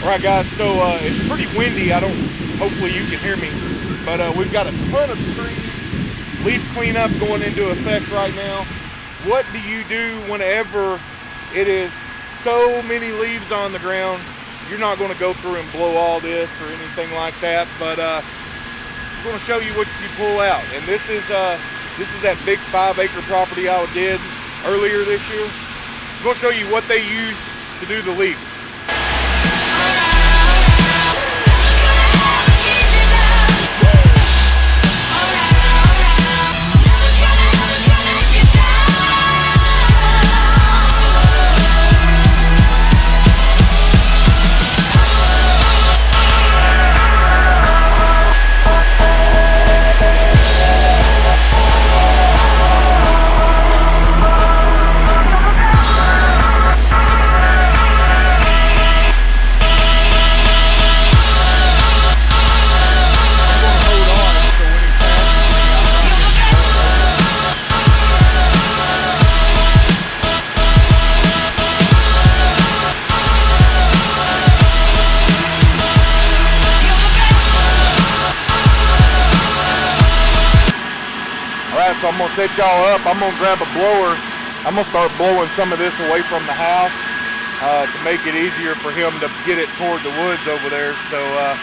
All right, guys, so uh, it's pretty windy. I don't, hopefully you can hear me, but uh, we've got a ton of trees, leaf cleanup going into effect right now. What do you do whenever it is so many leaves on the ground? You're not going to go through and blow all this or anything like that, but uh, I'm going to show you what you pull out. And this is uh, this is that big five acre property I did earlier this year. I'm going to show you what they use to do the leaves. Gonna set y'all up. I'm gonna grab a blower. I'm gonna start blowing some of this away from the house uh, to make it easier for him to get it toward the woods over there. So uh,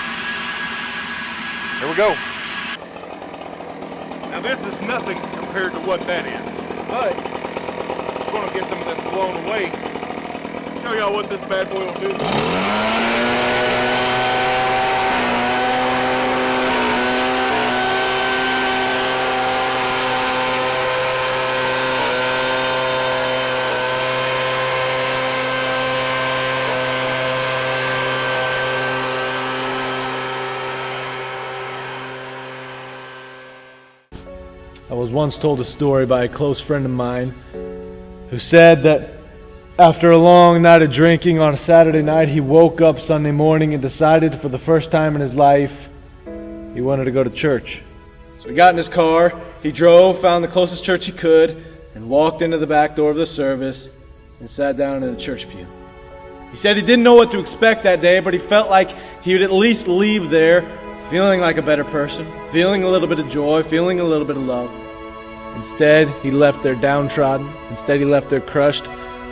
here we go. Now this is nothing compared to what that is, but we're gonna get some of this blown away. Show y'all what this bad boy will do. I was once told a story by a close friend of mine who said that after a long night of drinking on a Saturday night, he woke up Sunday morning and decided for the first time in his life he wanted to go to church. So he got in his car, he drove, found the closest church he could, and walked into the back door of the service and sat down in the church pew. He said he didn't know what to expect that day, but he felt like he would at least leave there feeling like a better person, feeling a little bit of joy, feeling a little bit of love. Instead, he left there downtrodden. Instead, he left there crushed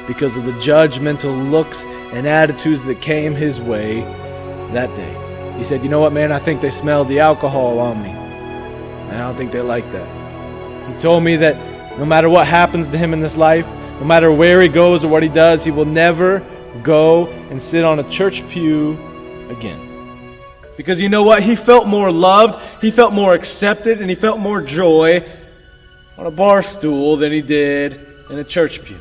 because of the judgmental looks and attitudes that came his way that day. He said, You know what, man? I think they smelled the alcohol on me. And I don't think they like that. He told me that no matter what happens to him in this life, no matter where he goes or what he does, he will never go and sit on a church pew again. Because you know what? He felt more loved, he felt more accepted, and he felt more joy on a bar stool than he did in a church pew.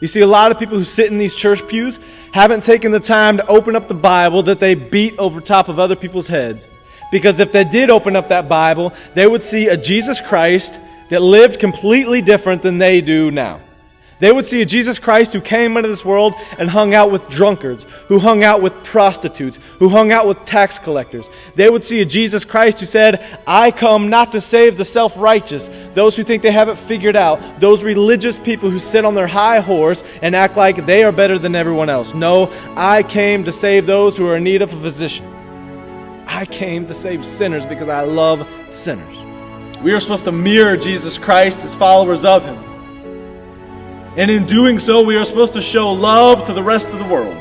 You see, a lot of people who sit in these church pews haven't taken the time to open up the Bible that they beat over top of other people's heads. Because if they did open up that Bible, they would see a Jesus Christ that lived completely different than they do now. They would see a Jesus Christ who came into this world and hung out with drunkards, who hung out with prostitutes, who hung out with tax collectors. They would see a Jesus Christ who said, I come not to save the self righteous, those who think they have it figured out, those religious people who sit on their high horse and act like they are better than everyone else. No, I came to save those who are in need of a physician. I came to save sinners because I love sinners. We are supposed to mirror Jesus Christ as followers of Him. And in doing so, we are supposed to show love to the rest of the world.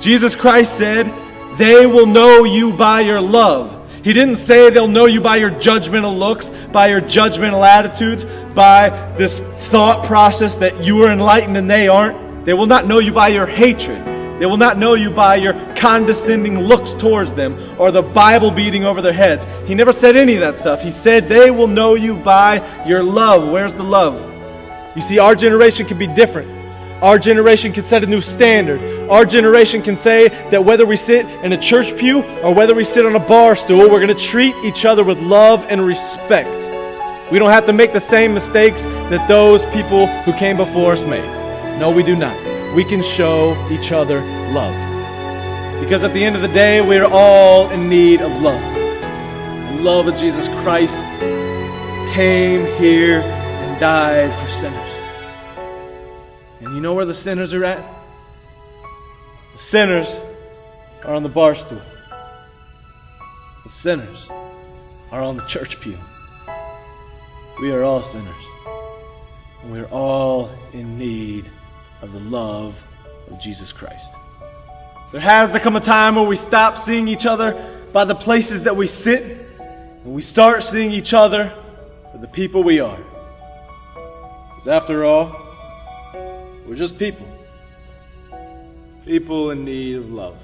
Jesus Christ said, They will know you by your love. He didn't say they'll know you by your judgmental looks, by your judgmental attitudes, by this thought process that you are enlightened and they aren't. They will not know you by your hatred. They will not know you by your condescending looks towards them or the Bible beating over their heads. He never said any of that stuff. He said they will know you by your love. Where's the love? You see, our generation can be different. Our generation can set a new standard. Our generation can say that whether we sit in a church pew or whether we sit on a bar stool, we're going to treat each other with love and respect. We don't have to make the same mistakes that those people who came before us made. No, we do not. We can show each other love. Because at the end of the day, we're all in need of love. The love of Jesus Christ came here died for sinners. And you know where the sinners are at? The sinners are on the bar stool. The sinners are on the church pew. We are all sinners. And we are all in need of the love of Jesus Christ. There has to come a time where we stop seeing each other by the places that we sit, and we start seeing each other for the people we are. Because after all, we're just people. People in need of love.